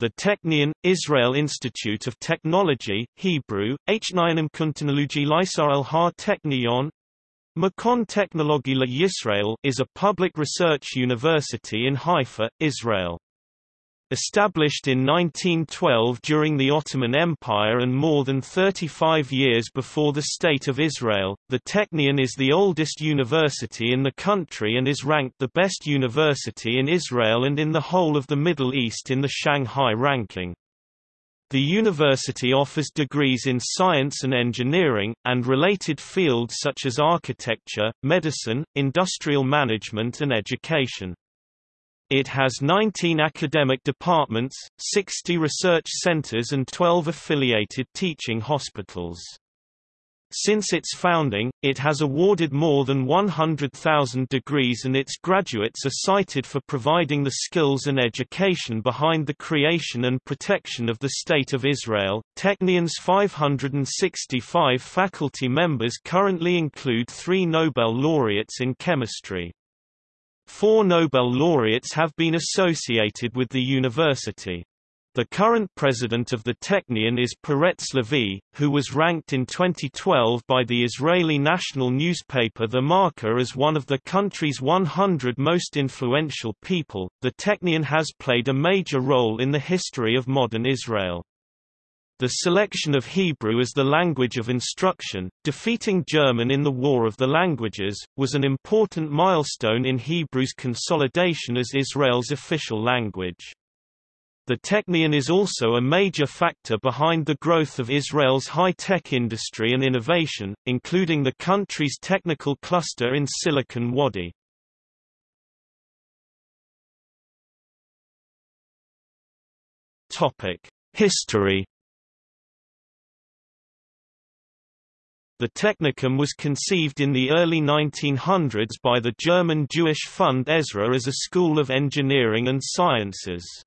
the Technion, Israel Institute of Technology, Hebrew, H9M Kuntanology Lysarel Ha Technion, Makon Technology La Yisrael is a public research university in Haifa, Israel. Established in 1912 during the Ottoman Empire and more than 35 years before the State of Israel, the Technion is the oldest university in the country and is ranked the best university in Israel and in the whole of the Middle East in the Shanghai ranking. The university offers degrees in science and engineering, and related fields such as architecture, medicine, industrial management and education. It has 19 academic departments, 60 research centers and 12 affiliated teaching hospitals. Since its founding, it has awarded more than 100,000 degrees and its graduates are cited for providing the skills and education behind the creation and protection of the State of Israel. Technion's 565 faculty members currently include three Nobel laureates in chemistry. Four Nobel laureates have been associated with the university. The current president of the Technion is Peretz Lavie, who was ranked in 2012 by the Israeli national newspaper The Marker as one of the country's 100 most influential people. The Technion has played a major role in the history of modern Israel. The selection of Hebrew as the language of instruction, defeating German in the War of the Languages, was an important milestone in Hebrew's consolidation as Israel's official language. The Technion is also a major factor behind the growth of Israel's high-tech industry and innovation, including the country's technical cluster in Silicon Wadi. History The Technikum was conceived in the early 1900s by the German Jewish Fund Ezra as a school of engineering and sciences.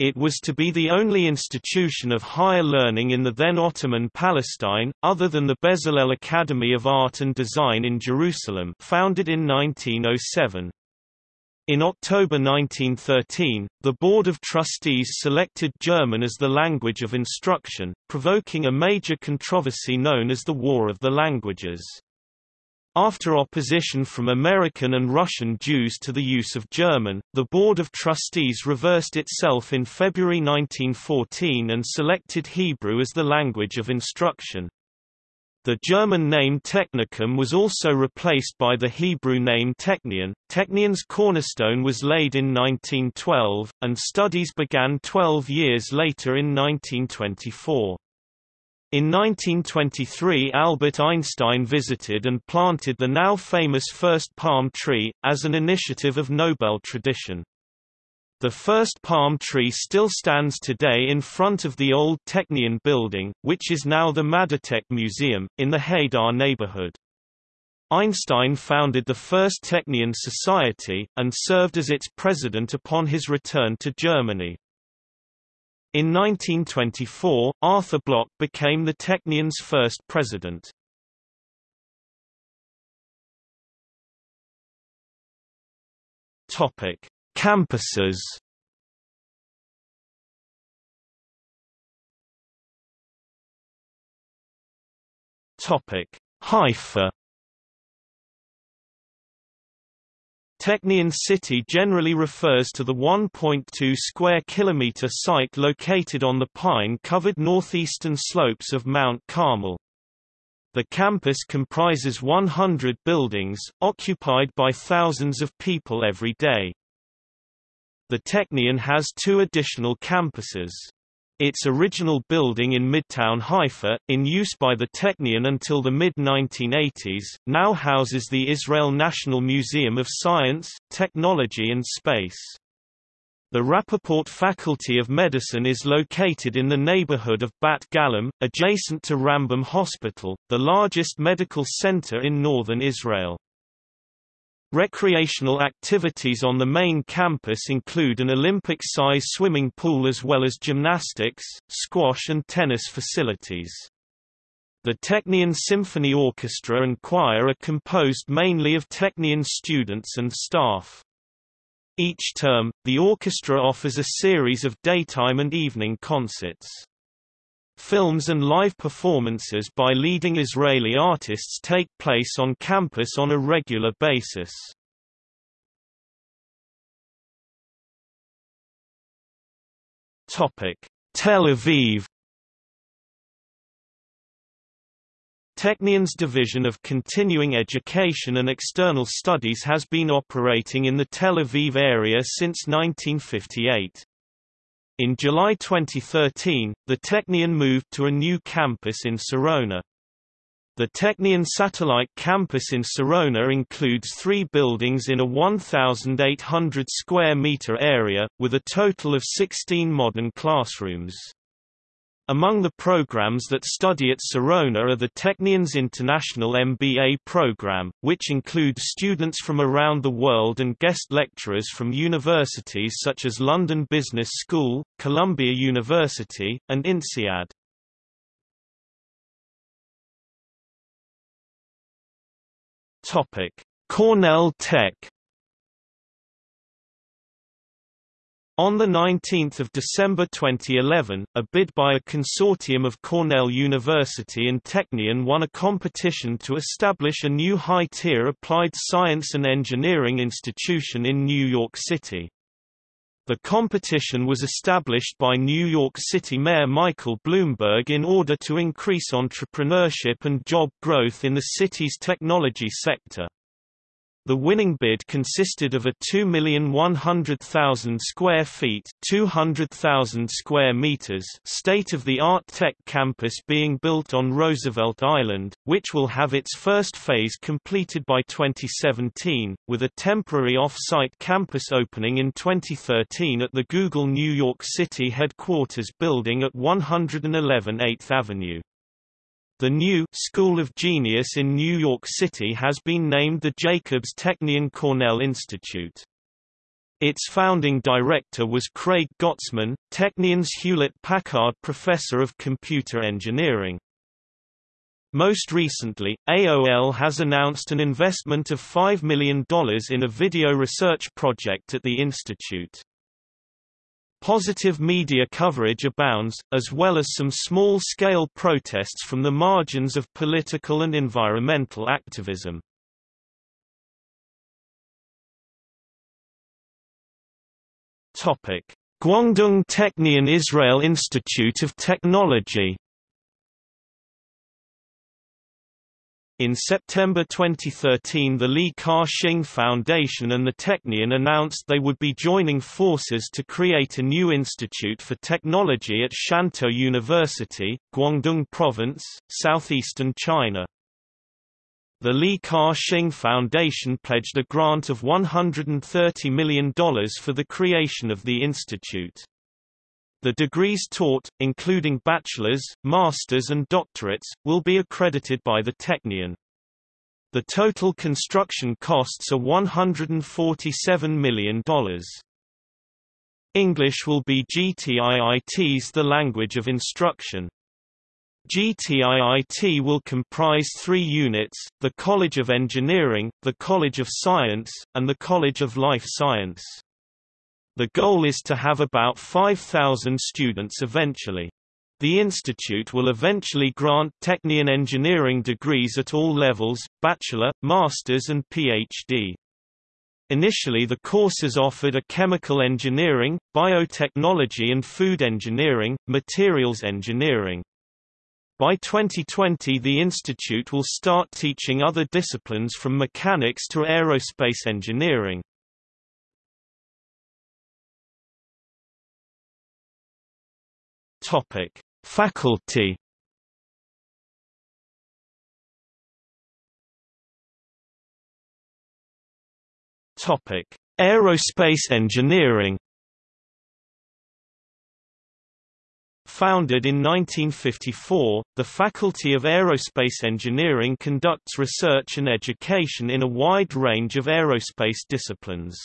It was to be the only institution of higher learning in the then Ottoman Palestine, other than the Bezalel Academy of Art and Design in Jerusalem founded in 1907. In October 1913, the Board of Trustees selected German as the language of instruction, provoking a major controversy known as the War of the Languages. After opposition from American and Russian Jews to the use of German, the Board of Trustees reversed itself in February 1914 and selected Hebrew as the language of instruction. The German name Technikum was also replaced by the Hebrew name Technion. Technion's cornerstone was laid in 1912, and studies began 12 years later in 1924. In 1923 Albert Einstein visited and planted the now famous first palm tree, as an initiative of Nobel tradition. The first palm tree still stands today in front of the old Technion building, which is now the MadaTech Museum, in the Hadar neighborhood. Einstein founded the first Technion Society, and served as its president upon his return to Germany. In 1924, Arthur Blok became the Technion's first president. Topic: Campuses Topic: Haifa. Technion City generally refers to the 1.2 square kilometer site located on the pine-covered northeastern slopes of Mount Carmel. The campus comprises 100 buildings, occupied by thousands of people every day. The Technion has two additional campuses. Its original building in Midtown Haifa, in use by the Technion until the mid-1980s, now houses the Israel National Museum of Science, Technology and Space. The Rappaport Faculty of Medicine is located in the neighborhood of Bat Galim, adjacent to Rambam Hospital, the largest medical center in northern Israel. Recreational activities on the main campus include an Olympic-size swimming pool as well as gymnastics, squash and tennis facilities. The Technion Symphony Orchestra and Choir are composed mainly of Technion students and staff. Each term, the orchestra offers a series of daytime and evening concerts. Films and live performances by leading Israeli artists take place on campus on a regular basis. Tel Aviv Technion's Division of Continuing Education and External Studies has been operating in the Tel Aviv area since 1958. In July 2013, the Technion moved to a new campus in Sarona. The Technion satellite campus in Sarona includes three buildings in a 1,800 square meter area, with a total of 16 modern classrooms. Among the programs that study at Sarona are the Technion's International MBA program, which includes students from around the world and guest lecturers from universities such as London Business School, Columbia University, and INSEAD. Cornell Tech On 19 December 2011, a bid by a consortium of Cornell University and Technion won a competition to establish a new high-tier applied science and engineering institution in New York City. The competition was established by New York City Mayor Michael Bloomberg in order to increase entrepreneurship and job growth in the city's technology sector. The winning bid consisted of a 2,100,000 square feet 200,000 square meters state-of-the-art tech campus being built on Roosevelt Island, which will have its first phase completed by 2017, with a temporary off-site campus opening in 2013 at the Google New York City headquarters building at 111 8th Avenue. The new School of Genius in New York City has been named the Jacobs Technion Cornell Institute. Its founding director was Craig Gotsman, Technion's Hewlett-Packard Professor of Computer Engineering. Most recently, AOL has announced an investment of $5 million in a video research project at the institute. Positive media coverage abounds, as well as some small-scale protests from the margins of political and environmental activism. Guangdong Technion Israel Institute of Technology In September 2013 the Li Ka-shing Foundation and the Technion announced they would be joining forces to create a new institute for technology at Shantou University, Guangdong Province, southeastern China. The Li Ka-shing Foundation pledged a grant of $130 million for the creation of the institute. The degrees taught, including bachelor's, master's and doctorates, will be accredited by the Technion. The total construction costs are $147 million. English will be GTIIT's the language of instruction. GTIIT will comprise three units, the College of Engineering, the College of Science, and the College of Life Science. The goal is to have about 5,000 students eventually. The institute will eventually grant Technion engineering degrees at all levels, bachelor, master's and PhD. Initially the courses offered are chemical engineering, biotechnology and food engineering, materials engineering. By 2020 the institute will start teaching other disciplines from mechanics to aerospace engineering. Topic: Faculty. Topic: Aerospace engineering. Founded in 1954, the Faculty of Aerospace Engineering conducts research and education in a wide range of aerospace disciplines.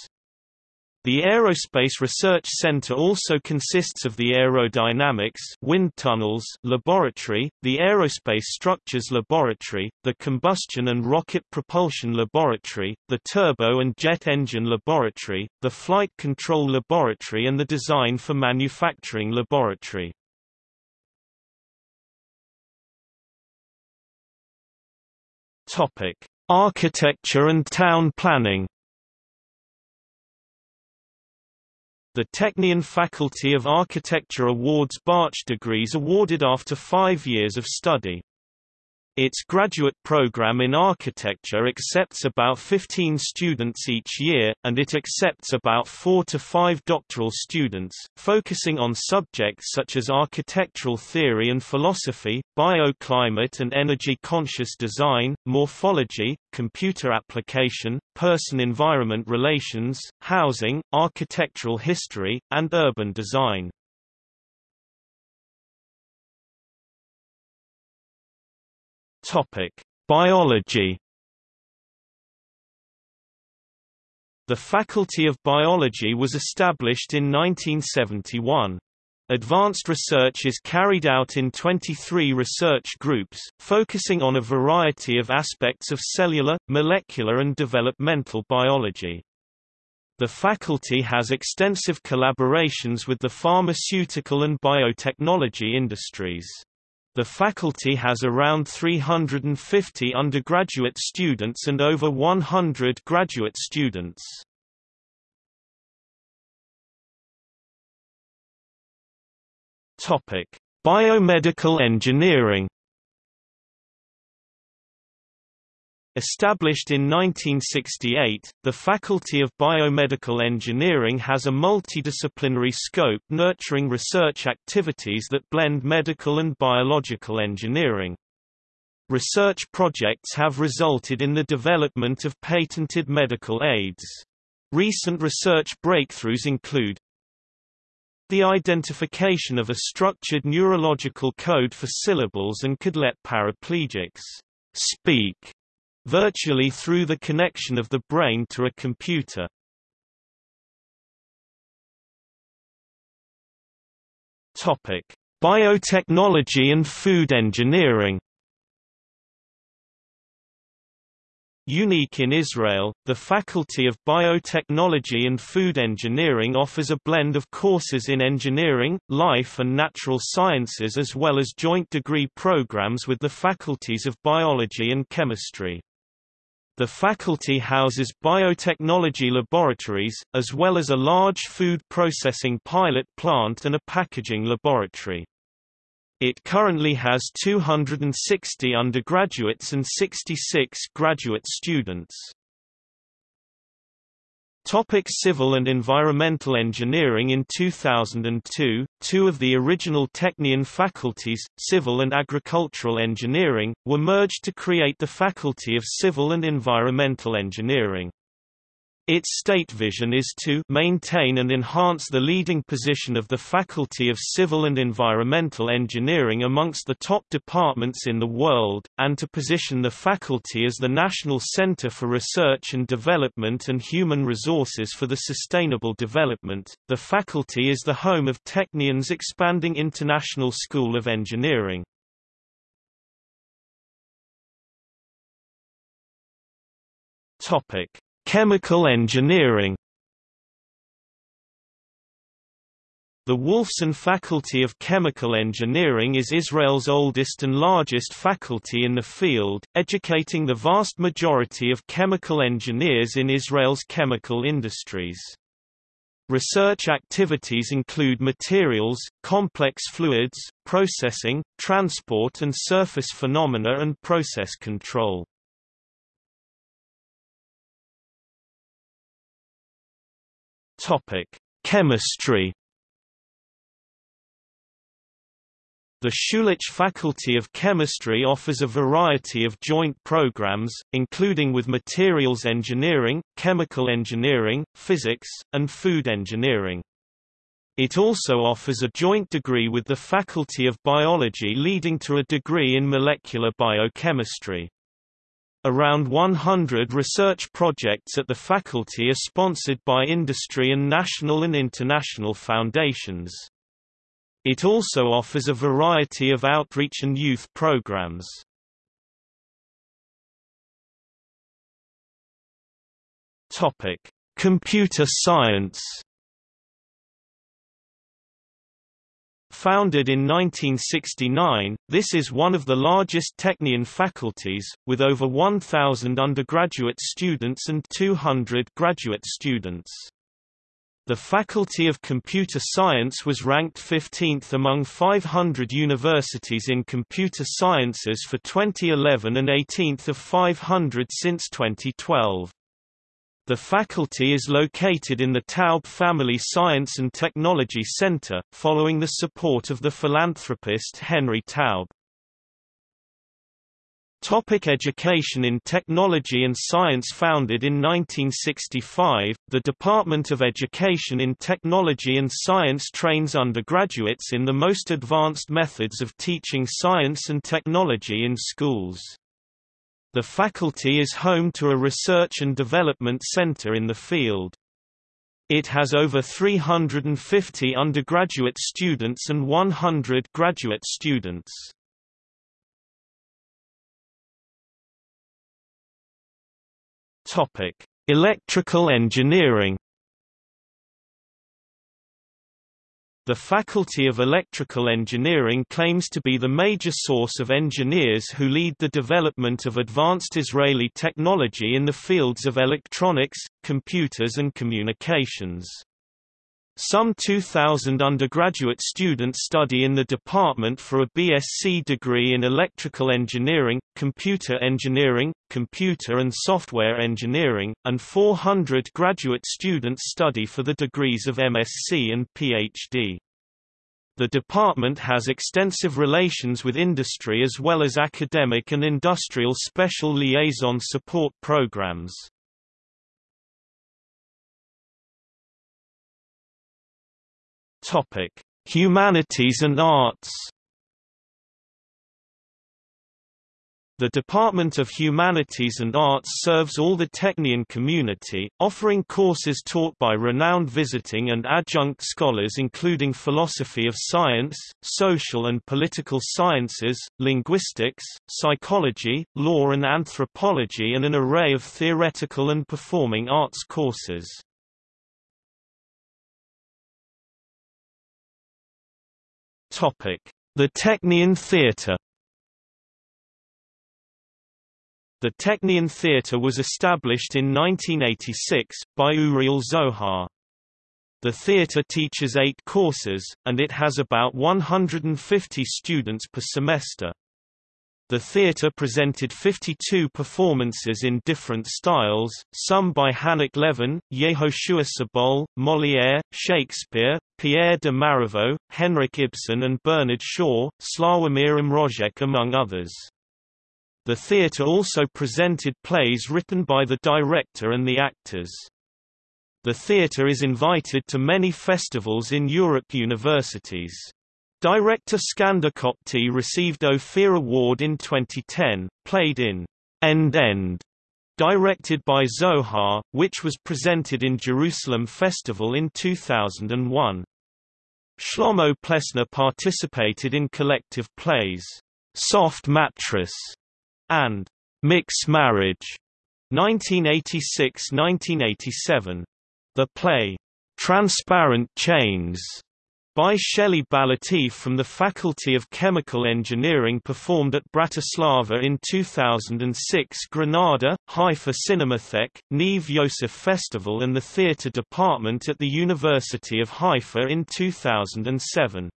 The Aerospace Research Center also consists of the Aerodynamics wind tunnels laboratory, the Aerospace Structures Laboratory, the Combustion and Rocket Propulsion Laboratory, the Turbo and Jet Engine Laboratory, the Flight Control Laboratory and the Design for Manufacturing Laboratory. Architecture and town planning The Technion Faculty of Architecture awards Bach degrees awarded after five years of study. Its graduate program in architecture accepts about 15 students each year, and it accepts about 4 to 5 doctoral students, focusing on subjects such as architectural theory and philosophy, bioclimate and energy-conscious design, morphology, computer application, person-environment relations, housing, architectural history, and urban design. Topic: Biology. The Faculty of Biology was established in 1971. Advanced research is carried out in 23 research groups, focusing on a variety of aspects of cellular, molecular and developmental biology. The faculty has extensive collaborations with the pharmaceutical and biotechnology industries. The faculty has around 350 undergraduate students and over 100 graduate students. Biomedical engineering Established in 1968, the Faculty of Biomedical Engineering has a multidisciplinary scope nurturing research activities that blend medical and biological engineering. Research projects have resulted in the development of patented medical aids. Recent research breakthroughs include the identification of a structured neurological code for syllables and could let paraplegics speak virtually through the connection of the brain to a computer. Topic: Biotechnology and food engineering. Unique in Israel, the Faculty of Biotechnology and Food Engineering offers a blend of courses in engineering, life and natural sciences as well as joint degree programs with the faculties of biology and chemistry. The faculty houses biotechnology laboratories, as well as a large food processing pilot plant and a packaging laboratory. It currently has 260 undergraduates and 66 graduate students. Topic civil and environmental engineering In 2002, two of the original Technion faculties, civil and agricultural engineering, were merged to create the Faculty of Civil and Environmental Engineering. Its state vision is to maintain and enhance the leading position of the Faculty of Civil and Environmental Engineering amongst the top departments in the world, and to position the faculty as the national center for research and development and human resources for the sustainable development. The faculty is the home of Technion's expanding International School of Engineering. Topic Chemical engineering The Wolfson Faculty of Chemical Engineering is Israel's oldest and largest faculty in the field, educating the vast majority of chemical engineers in Israel's chemical industries. Research activities include materials, complex fluids, processing, transport and surface phenomena and process control. Topic: Chemistry. The Schulich Faculty of Chemistry offers a variety of joint programs, including with materials engineering, chemical engineering, physics, and food engineering. It also offers a joint degree with the Faculty of Biology leading to a degree in molecular biochemistry. Around 100 research projects at the faculty are sponsored by industry and national and international foundations. It also offers a variety of outreach and youth programs. Topic: Computer science. Founded in 1969, this is one of the largest Technion faculties, with over 1,000 undergraduate students and 200 graduate students. The Faculty of Computer Science was ranked 15th among 500 universities in computer sciences for 2011 and 18th of 500 since 2012. The faculty is located in the Taub Family Science and Technology Center, following the support of the philanthropist Henry Taub. Topic education in Technology and Science Founded in 1965, the Department of Education in Technology and Science trains undergraduates in the most advanced methods of teaching science and technology in schools. The faculty is home to a research and development center in the field. It has over 350 undergraduate students and 100 graduate students. Topic: Electrical engineering. The Faculty of Electrical Engineering claims to be the major source of engineers who lead the development of advanced Israeli technology in the fields of electronics, computers and communications. Some 2,000 undergraduate students study in the department for a BSc degree in electrical engineering, computer engineering, computer and software engineering, and 400 graduate students study for the degrees of MSc and PhD. The department has extensive relations with industry as well as academic and industrial special liaison support programs. Topic: Humanities and Arts. The Department of Humanities and Arts serves all the Technion community, offering courses taught by renowned visiting and adjunct scholars including philosophy of science, social and political sciences, linguistics, psychology, law and anthropology and an array of theoretical and performing arts courses. The Technion Theatre The Technion Theatre was established in 1986, by Uriel Zohar. The theatre teaches eight courses, and it has about 150 students per semester. The theatre presented 52 performances in different styles, some by Hanoch Levin, Yehoshua Sobol, Molière, Shakespeare, Pierre de Marivaux, Henrik Ibsen and Bernard Shaw, Slawomir Mrożek among others. The theatre also presented plays written by the director and the actors. The theatre is invited to many festivals in Europe universities. Director Skander Kopty received Ophir Award in 2010, played in End End, directed by Zohar, which was presented in Jerusalem Festival in 2001. Shlomo Plesner participated in collective plays, Soft Mattress and Mixed Marriage, 1986–1987. The play, Transparent Chains, by Shelley Balatif from the Faculty of Chemical Engineering performed at Bratislava in 2006 Granada, Haifa Cinematheque, Neve Yosef Festival and the Theatre Department at the University of Haifa in 2007.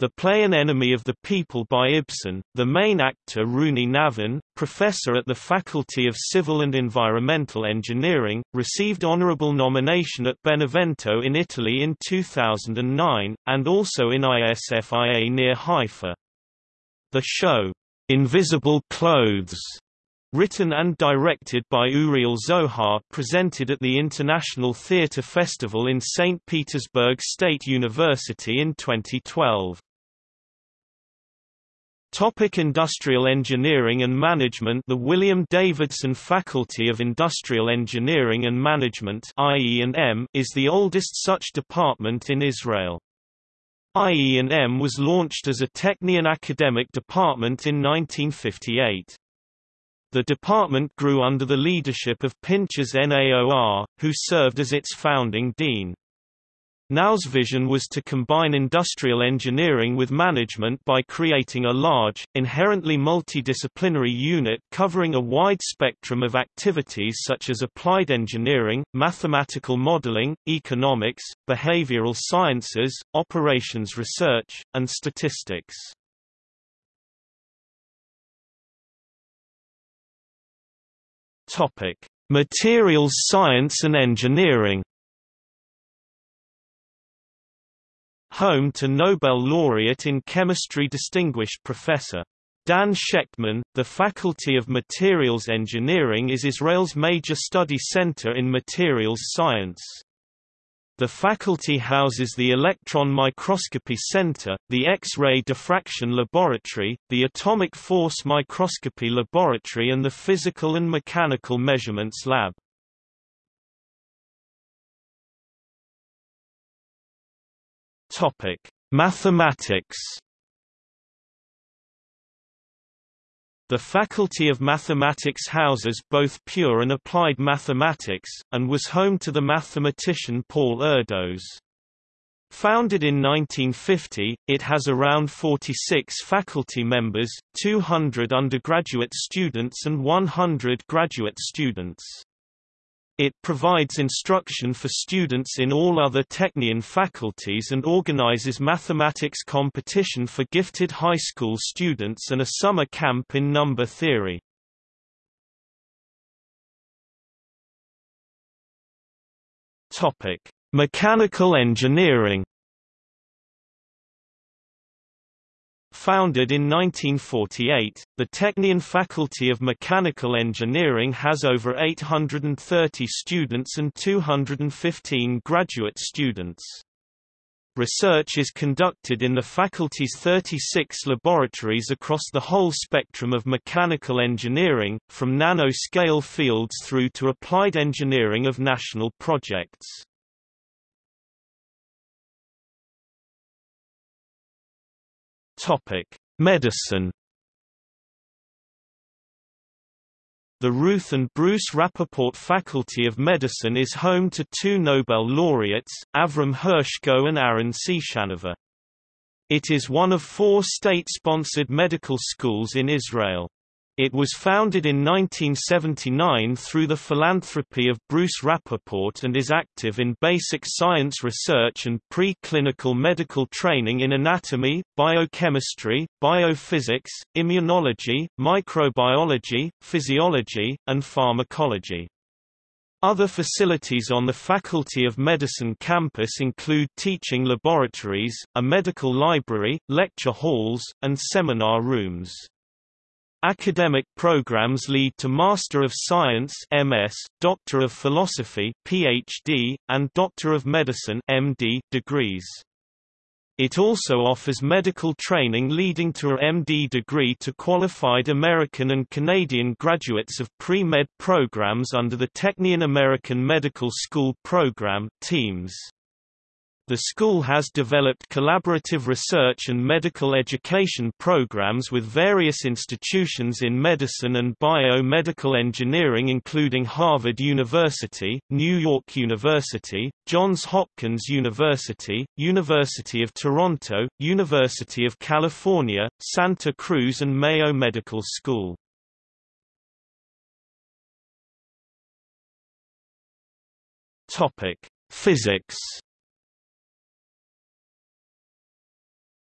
The Play An Enemy of the People by Ibsen, the main actor Rooney Navin, professor at the Faculty of Civil and Environmental Engineering, received honorable nomination at Benevento in Italy in 2009, and also in ISFIA near Haifa. The show, Invisible Clothes, written and directed by Uriel Zohar presented at the International Theatre Festival in St. Petersburg State University in 2012. Topic Industrial Engineering and Management The William Davidson Faculty of Industrial Engineering and Management IE&M is the oldest such department in Israel. IE&M was launched as a Technion academic department in 1958. The department grew under the leadership of Pinchas Naor, who served as its founding dean. Naor's vision was to combine industrial engineering with management by creating a large, inherently multidisciplinary unit covering a wide spectrum of activities such as applied engineering, mathematical modeling, economics, behavioral sciences, operations research, and statistics. Materials science and engineering home to Nobel laureate in chemistry distinguished Professor Dan Shechtman. The Faculty of Materials Engineering is Israel's major study center in materials science. The faculty houses the Electron Microscopy Center, the X-ray Diffraction Laboratory, the Atomic Force Microscopy Laboratory and the Physical and Mechanical Measurements Lab. Topic: Mathematics. The Faculty of Mathematics houses both pure and applied mathematics, and was home to the mathematician Paul Erdos. Founded in 1950, it has around 46 faculty members, 200 undergraduate students and 100 graduate students. It provides instruction for students in all other Technion faculties and organizes mathematics competition for gifted high school students and a summer camp in number theory. Mechanical engineering Founded in 1948, the Technion Faculty of Mechanical Engineering has over 830 students and 215 graduate students. Research is conducted in the faculty's 36 laboratories across the whole spectrum of mechanical engineering, from nano-scale fields through to applied engineering of national projects. Topic: Medicine. The Ruth and Bruce Rappaport Faculty of Medicine is home to two Nobel laureates, Avram Hershko and Aaron Ciechanover. It is one of four state-sponsored medical schools in Israel. It was founded in 1979 through the philanthropy of Bruce Rappaport and is active in basic science research and pre-clinical medical training in anatomy, biochemistry, biophysics, immunology, microbiology, physiology, and pharmacology. Other facilities on the Faculty of Medicine campus include teaching laboratories, a medical library, lecture halls, and seminar rooms. Academic programs lead to Master of Science (MS), Doctor of Philosophy (PhD), and Doctor of Medicine (MD) degrees. It also offers medical training leading to a MD degree to qualified American and Canadian graduates of pre-med programs under the Technion American Medical School Program teams. The school has developed collaborative research and medical education programs with various institutions in medicine and biomedical engineering including Harvard University, New York University, Johns Hopkins University, University of Toronto, University of California, Santa Cruz and Mayo Medical School. Physics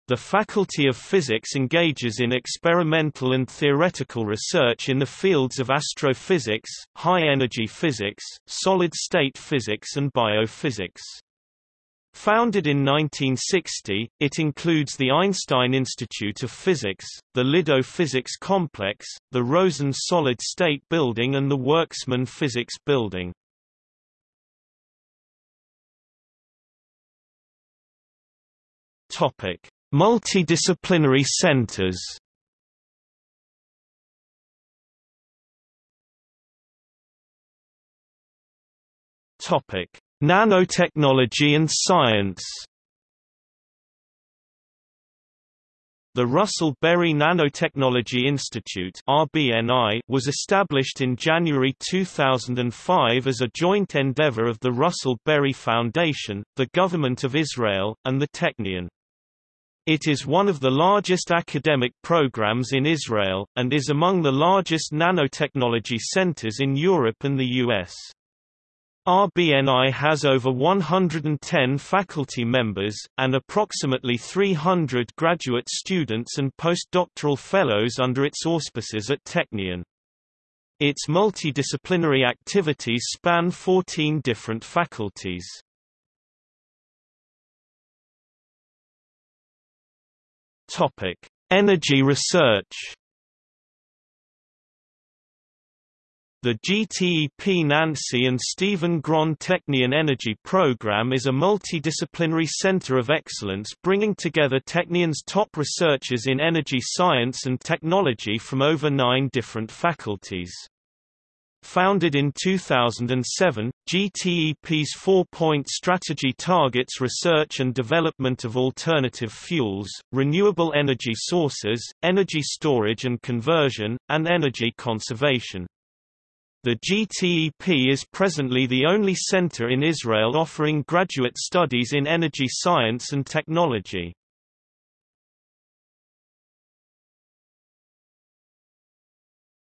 The Faculty of Physics engages in experimental and theoretical research in the fields of astrophysics, high-energy physics, solid-state physics and biophysics. Founded in 1960, it includes the Einstein Institute of Physics, the Lidow Physics Complex, the Rosen Solid State Building and the Worksman Physics Building. Topic: Multidisciplinary centers Topic: Nanotechnology and science. The Russell Berrie Nanotechnology Institute (RBNI) was established in January 2005 as a joint endeavor of the Russell Berrie Foundation, the Government of Israel, and the Technion. It is one of the largest academic programs in Israel, and is among the largest nanotechnology centers in Europe and the US. RBNI has over 110 faculty members, and approximately 300 graduate students and postdoctoral fellows under its auspices at Technion. Its multidisciplinary activities span 14 different faculties. Energy research The GTEP Nancy and Stephen Grand Technion Energy Program is a multidisciplinary center of excellence bringing together Technion's top researchers in energy science and technology from over nine different faculties. Founded in 2007, GTEP's four-point strategy targets research and development of alternative fuels, renewable energy sources, energy storage and conversion, and energy conservation. The GTEP is presently the only center in Israel offering graduate studies in energy science and technology.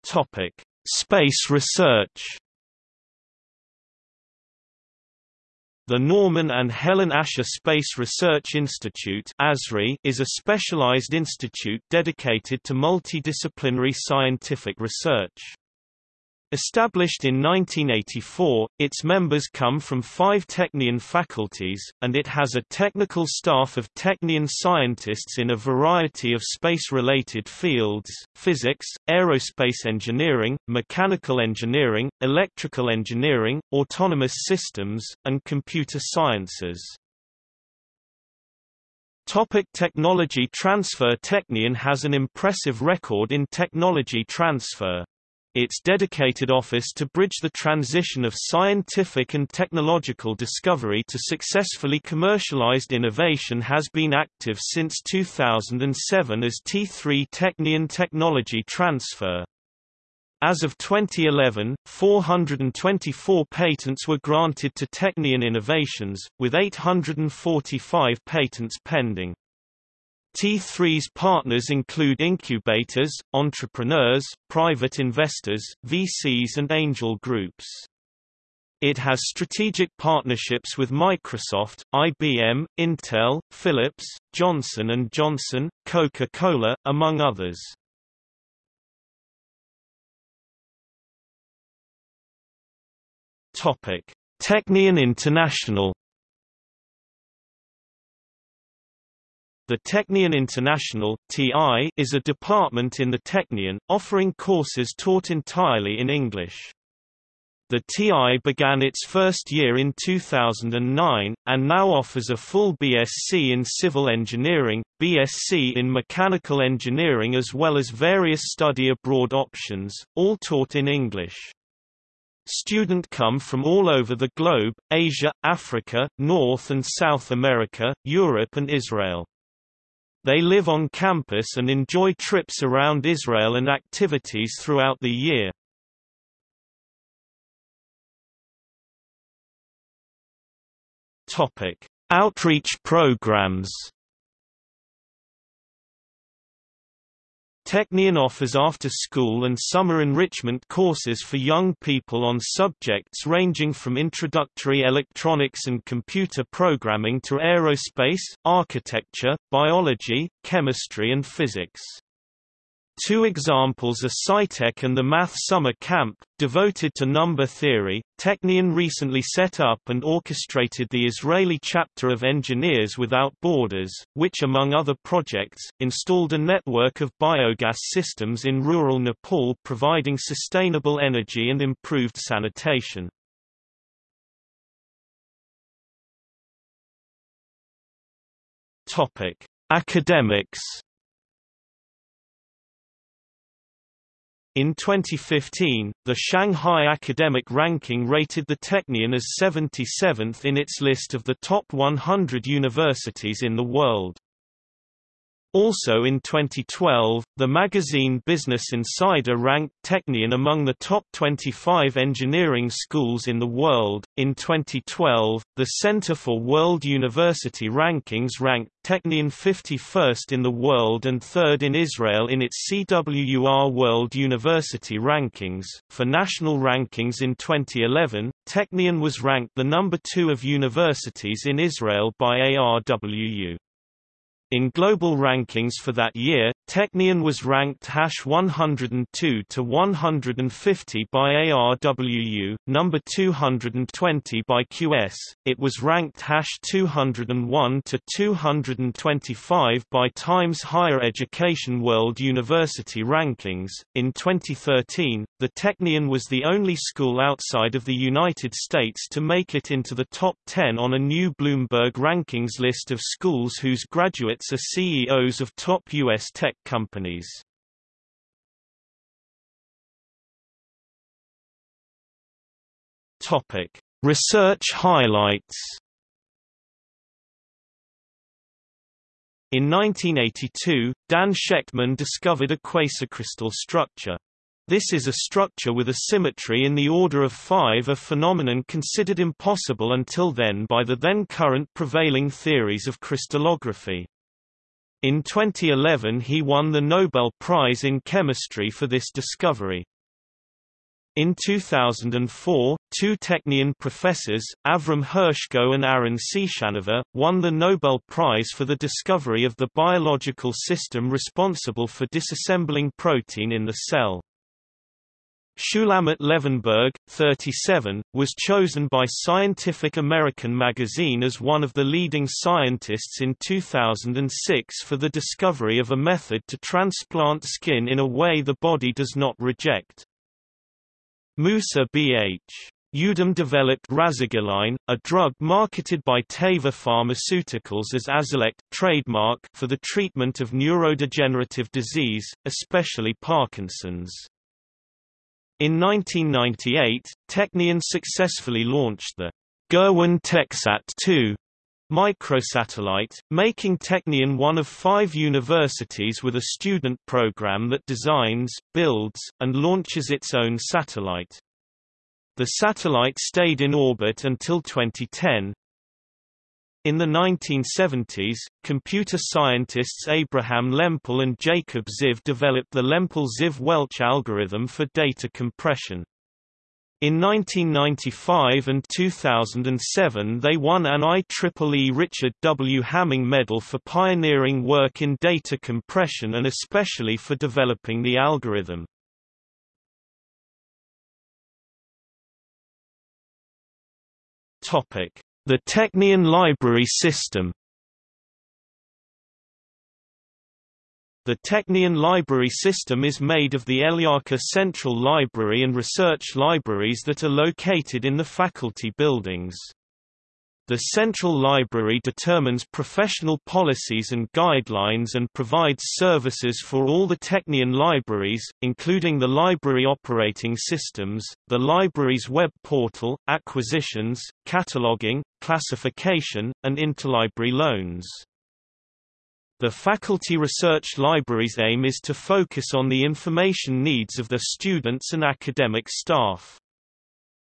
Topic: Space research. The Norman and Helen Asher Space Research Institute is a specialized institute dedicated to multidisciplinary scientific research. Established in 1984, its members come from five Technion faculties, and it has a technical staff of Technion scientists in a variety of space-related fields, physics, aerospace engineering, mechanical engineering, electrical engineering, autonomous systems, and computer sciences. Topic technology transfer Technion has an impressive record in technology transfer. Its dedicated office to bridge the transition of scientific and technological discovery to successfully commercialized innovation has been active since 2007 as T3 Technion Technology Transfer. As of 2011, 424 patents were granted to Technion Innovations, with 845 patents pending. T3's partners include incubators, entrepreneurs, private investors, VCs and angel groups. It has strategic partnerships with Microsoft, IBM, Intel, Philips, Johnson & Johnson, Coca-Cola, among others. Technion International The Technion International (TI) is a department in the Technion, offering courses taught entirely in English. The TI began its first year in 2009, and now offers a full BSc in Civil Engineering, BSc in Mechanical Engineering as well as various study abroad options, all taught in English. Student come from all over the globe, Asia, Africa, North and South America, Europe and Israel. They live on campus and enjoy trips around Israel and activities throughout the year. Topic: Outreach programs. Technion offers after-school and summer enrichment courses for young people on subjects ranging from introductory electronics and computer programming to aerospace, architecture, biology, chemistry and physics. Two examples are SciTech and the Math Summer Camp, devoted to number theory. Technion recently set up and orchestrated the Israeli chapter of Engineers Without Borders, which among other projects, installed a network of biogas systems in rural Nepal providing sustainable energy and improved sanitation. Academics In 2015, the Shanghai Academic Ranking rated the Technion as 77th in its list of the top 100 universities in the world. Also in 2012, the magazine Business Insider ranked Technion among the top 25 engineering schools in the world. In 2012, the Center for World University Rankings ranked Technion 51st in the world and third in Israel in its CWUR World University Rankings. For national rankings in 2011, Technion was ranked the number two of universities in Israel by ARWU. In global rankings for that year, Technion was ranked hash 102 to 150 by ARWU, number 220 by QS. It was ranked hash 201 to 225 by Times Higher Education World University Rankings. In 2013, the Technion was the only school outside of the United States to make it into the top 10 on a new Bloomberg rankings list of schools whose graduates are CEOs of top U.S. tech companies. Topic: Research highlights. In 1982, Dan Shechtman discovered a quasicrystal structure. This is a structure with a symmetry in the order of 5 a phenomenon considered impossible until then by the then current prevailing theories of crystallography. In 2011 he won the Nobel Prize in Chemistry for this discovery. In 2004, two Technion professors, Avram Hershko and Aaron Ciechanover, won the Nobel Prize for the discovery of the biological system responsible for disassembling protein in the cell. Shulamit Levenberg, 37, was chosen by Scientific American magazine as one of the leading scientists in 2006 for the discovery of a method to transplant skin in a way the body does not reject. Musa B.H. Youdim developed Rasagiline, a drug marketed by Teva Pharmaceuticals as Azilect trademark for the treatment of neurodegenerative disease, especially Parkinson's. In 1998, Technion successfully launched the Gurwin TechSat 2 microsatellite, making Technion one of five universities with a student program that designs, builds, and launches its own satellite. The satellite stayed in orbit until 2010, in the 1970s, computer scientists Abraham Lempel and Jacob Ziv developed the Lempel-Ziv-Welch algorithm for data compression. In 1995 and 2007 they won an IEEE Richard W. Hamming Medal for pioneering work in data compression and especially for developing the algorithm. Topic: the Technion library system The Technion library system is made of the Elyachar Central Library and Research Libraries that are located in the faculty buildings. The Central Library determines professional policies and guidelines and provides services for all the Technion libraries, including the library operating systems, the library's web portal, acquisitions, cataloging, classification, and interlibrary loans. The Faculty Research Library's aim is to focus on the information needs of the students and academic staff.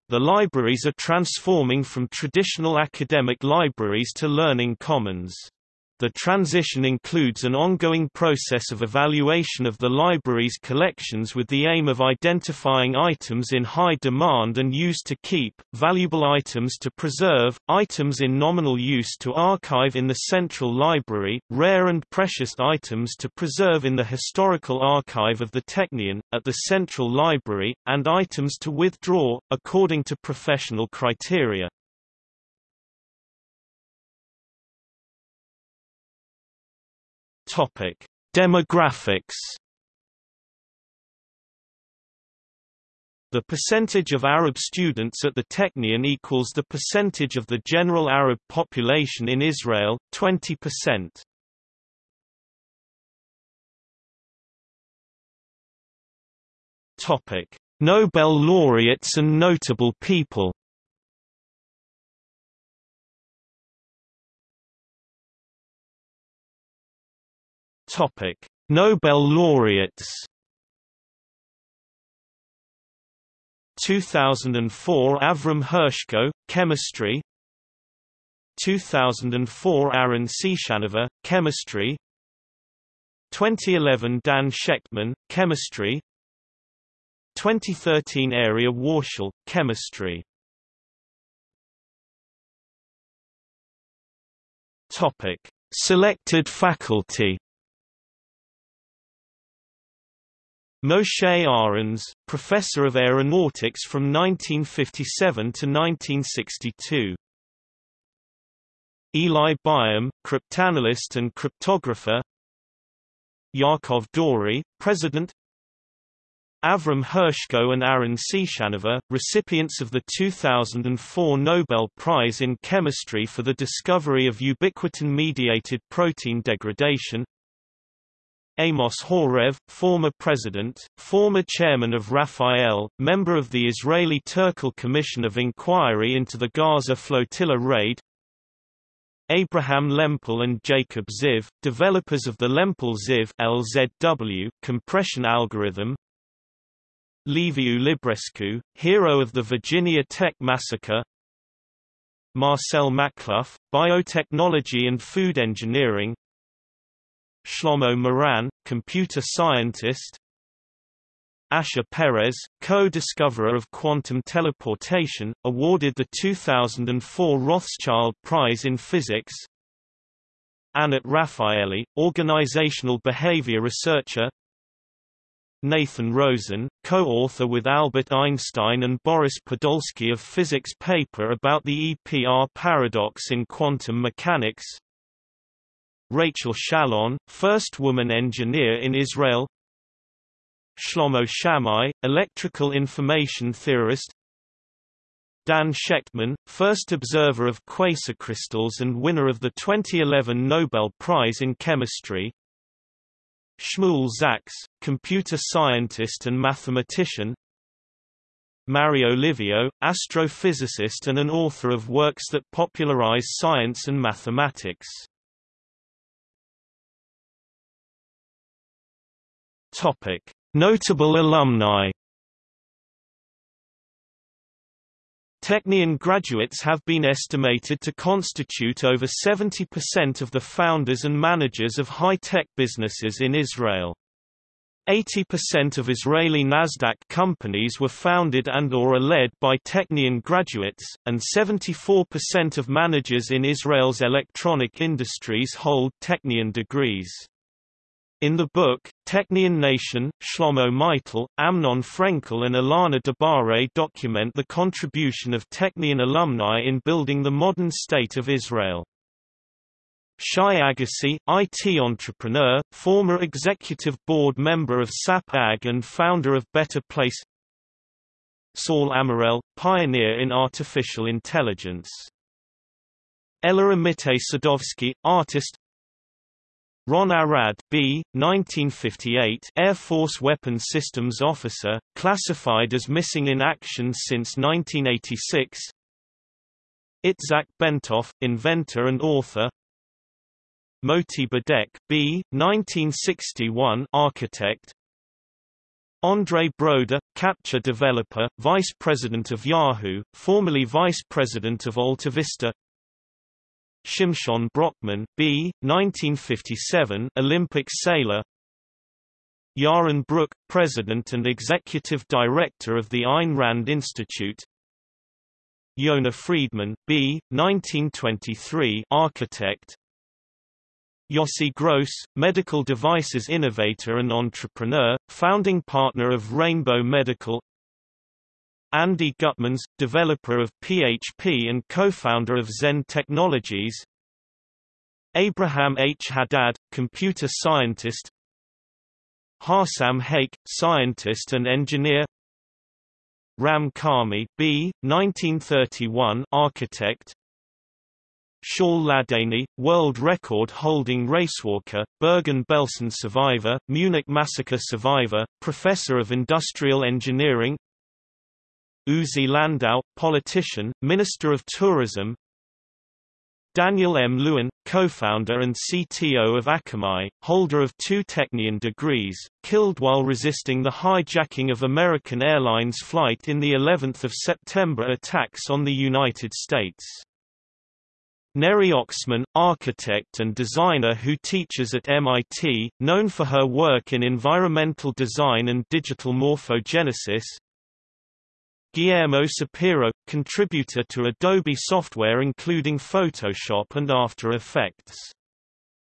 The libraries are transforming from traditional academic libraries to learning commons. The transition includes an ongoing process of evaluation of the library's collections with the aim of identifying items in high demand and use to keep, valuable items to preserve, items in nominal use to archive in the central library, rare and precious items to preserve in the historical archive of the Technion, at the central library, and items to withdraw, according to professional criteria. Topic: Demographics. The percentage of Arab students at the Technion equals the percentage of the general Arab population in Israel, 20%. Topic: Nobel laureates and notable people. Topic: Nobel laureates. 2004 Avram Hershko, chemistry. 2004 Aaron Ciechanover, chemistry. 2011 Dan Shechtman, chemistry. 2013 Arieh Warshel, chemistry. Topic: Selected faculty. Moshe Arens, professor of aeronautics from 1957 to 1962. Eli Biham, cryptanalyst and cryptographer. Yaakov Dori, president. Avram Hershko and Aaron Ciechanover, recipients of the 2004 Nobel Prize in Chemistry for the discovery of ubiquitin-mediated protein degradation. Amos Horev, former president, former chairman of Rafael, member of the Israeli Turkel Commission of Inquiry into the Gaza flotilla raid. Abraham Lempel and Jacob Ziv, developers of the Lempel-Ziv LZW compression algorithm. Liviu Librescu, hero of the Virginia Tech massacre. Marcel Machluff, biotechnology and food engineering Shlomo Moran, computer scientist. Asher Peres, co-discoverer of quantum teleportation, awarded the 2004 Rothschild Prize in Physics. Anat Rafaeli, organizational behavior researcher. Nathan Rosen, co-author with Albert Einstein and Boris Podolsky of physics paper about the EPR paradox in quantum mechanics Rachel Shalon, first woman engineer in Israel. Shlomo Shamai, electrical information theorist. Dan Shechtman, first observer of quasicrystals and winner of the 2011 Nobel Prize in Chemistry. Shmuel Zaks, computer scientist and mathematician. Mario Livio, astrophysicist and an author of works that popularize science and mathematics Topic: Notable alumni. Technion graduates have been estimated to constitute over 70% of the founders and managers of high-tech businesses in Israel. 80% of Israeli Nasdaq companies were founded and or are led by Technion graduates, and 74% of managers in Israel's electronic industries hold Technion degrees. In the book, Technion Nation, Shlomo Maital, Amnon Frenkel and Ilana DeBare document the contribution of Technion alumni in building the modern state of Israel. Shai Agassi, IT entrepreneur, former executive board member of SAP AG and founder of Better Place Saul Amarel, pioneer in artificial intelligence Ella Amitay Sadovsky, artist Ron Arad B. 1958 Air Force Weapons Systems Officer, classified as missing in action since 1986 Itzhak Bentov, inventor and author Moti Bodek B. 1961 architect Andrei Broder, CAPTCHA developer, vice president of Yahoo, formerly vice president of AltaVista Shimshon Brokman B. 1957 Olympic sailor Yaron Brook, President and Executive Director of the Ayn Rand Institute Yona Friedman B. 1923 architect Yossi Gross, medical devices innovator and entrepreneur, founding partner of Rainbow Medical Andy Gutmans, developer of PHP and co-founder of Zend Technologies Abraham H. Haddad, computer scientist Hossam Haick, scientist and engineer Ram Karmi B. 1931 architect Shaul Ladany, world record holding racewalker, Bergen-Belsen survivor, Munich massacre survivor, professor of industrial engineering Uzi Landau, politician, minister of tourism Daniel M. Lewin, co-founder and CTO of Akamai, holder of two Technion degrees, killed while resisting the hijacking of American Airlines flight in the 11th of September attacks on the United States. Neri Oxman, architect and designer who teaches at MIT, known for her work in environmental design and digital morphogenesis, Guillermo Sapiro, contributor to Adobe software including Photoshop and After Effects.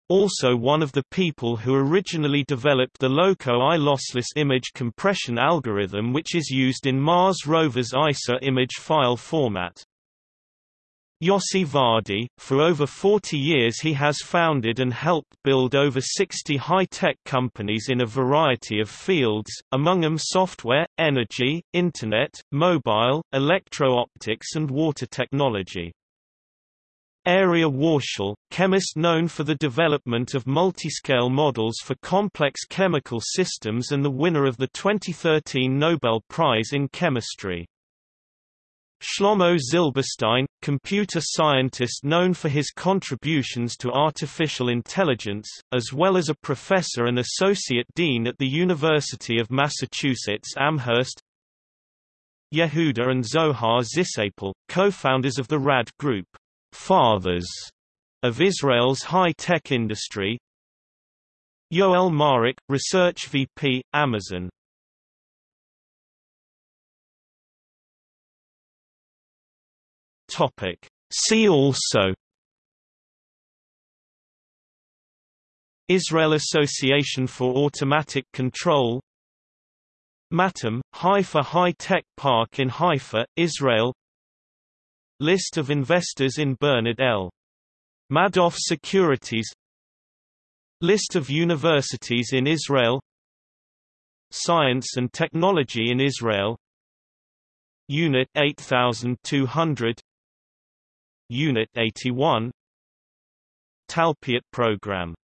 Also one of the people who originally developed the LOCO-I lossless image compression algorithm which is used in Mars rover's ICER image file format. Yossi Vardi, for over 40 years he has founded and helped build over 60 high-tech companies in a variety of fields, among them software, energy, internet, mobile, electro-optics and water technology. Arieh Warshel, chemist known for the development of multiscale models for complex chemical systems and the winner of the 2013 Nobel Prize in Chemistry. Shlomo Zilberstein, computer scientist known for his contributions to artificial intelligence, as well as a professor and associate dean at the University of Massachusetts Amherst. Yehuda and Zohar Zisapel, co-founders of the RAD Group, fathers of Israel's high-tech industry. Yoelle Maarek, Research VP, Amazon Topic. See also Israel Association for Automatic Control Matam, Haifa High-Tech Park in Haifa, Israel List of investors in Bernard L. Madoff Securities List of universities in Israel Science and Technology in Israel Unit 8200 Unit 81 Talpiot program